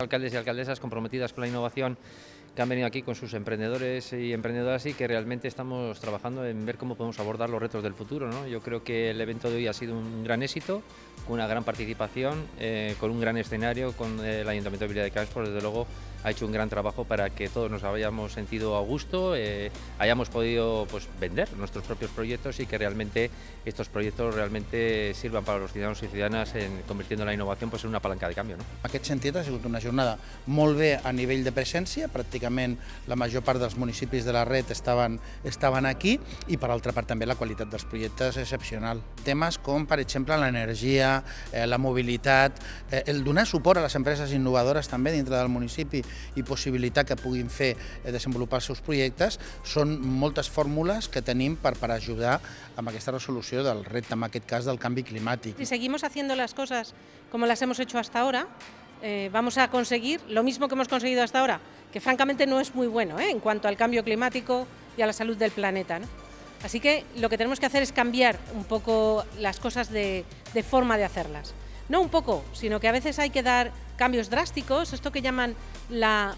Alcaldes y alcaldesas comprometidas con la innovación que han venido aquí con sus emprendedores y emprendedoras y que realmente estamos trabajando en ver cómo podemos abordar los retos del futuro. ¿no? Yo creo que el evento de hoy ha sido un gran éxito, con una gran participación, eh, con un gran escenario, con el Ayuntamiento de Villa de Campos, desde luego ha hecho un gran trabajo para que todos nos hayamos sentido a gusto, eh, hayamos podido pues, vender nuestros propios proyectos y que realmente estos proyectos realmente sirvan para los ciudadanos y ciudadanas en convirtiendo la innovación pues, en una palanca de cambio. No? Aquest sentit ha sigut una jornada molt bé a nivell de presència, pràcticament la major part dels municipis de la red estaven, estaven aquí i per altra part també la qualitat dels projectes és excepcional. Temes com per exemple l'energia, eh, la mobilitat, eh, el donar suport a les empreses innovadores també dintre del municipi i possibilitar que puguin fer eh, desenvolupar els seus projectes són moltes fórmules que tenim per, per ajudar amb aquesta resolució del repte, en aquest cas del canvi climàtic. Si seguimos haciendo las cosas como las hemos hecho hasta ahora, eh, vamos a conseguir lo mismo que hemos conseguido hasta ahora, que francamente no es muy bueno ¿eh? en cuanto al cambio climático y a la salud del planeta. Así que lo que tenemos que hacer es cambiar un poco las cosas de, de forma de hacerlas. No un poco, sino que a veces hay que dar cambios drásticos, esto que llaman la,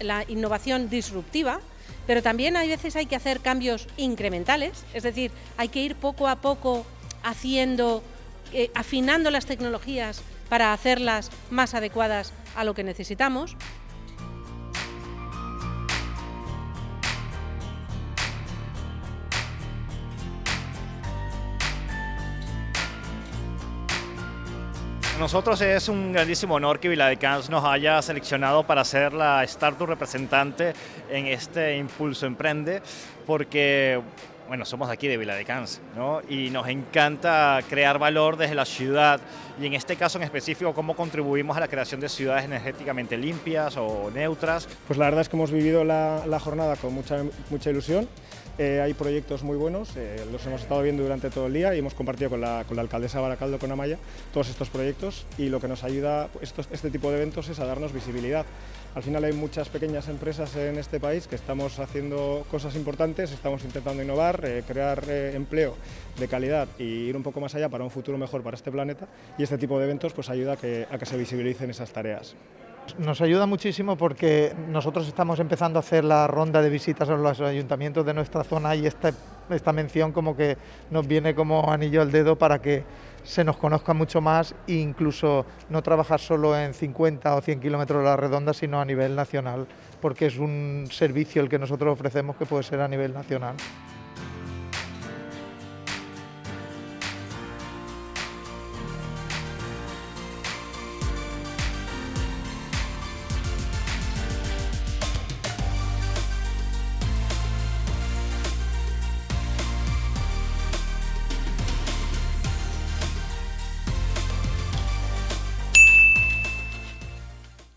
la, innovación disruptiva, pero también hay veces hay que hacer cambios incrementales, es decir, hay que ir poco a poco haciendo, eh, afinando las tecnologías para hacerlas más adecuadas a lo que necesitamos. nosotros es un grandísimo honor que Viladecans nos haya seleccionado para ser la startup representante en este Impulso Emprende, porque bueno, somos de aquí de Viladecans, ¿no? Y nos encanta crear valor desde la ciudad y en este caso en específico cómo contribuimos a la creación de ciudades energéticamente limpias o neutras. Pues la verdad es que hemos vivido la, jornada con mucha, mucha ilusión eh, hay proyectos muy buenos, eh, los hemos estado viendo durante todo el día y hemos compartido con la, con la alcaldesa Baracaldo, con Amaya, todos estos proyectos y lo que nos ayuda estos, este tipo de eventos es a darnos visibilidad. Al final hay muchas pequeñas empresas en este país que estamos haciendo cosas importantes, estamos intentando innovar, eh, crear eh, empleo de calidad y ir un poco más allá para un futuro mejor para este planeta y este tipo de eventos pues ayuda a que, a que se visibilicen esas tareas. Nos ayuda muchísimo porque nosotros estamos empezando a hacer la ronda de visitas a los ayuntamientos de nuestra zona y esta, esta mención como que nos viene como anillo al dedo para que se nos conozca mucho más e incluso no trabajar solo en 50 o 100 kilómetros de la redonda, sino a nivel nacional, porque es un servicio el que nosotros ofrecemos que puede ser a nivel nacional.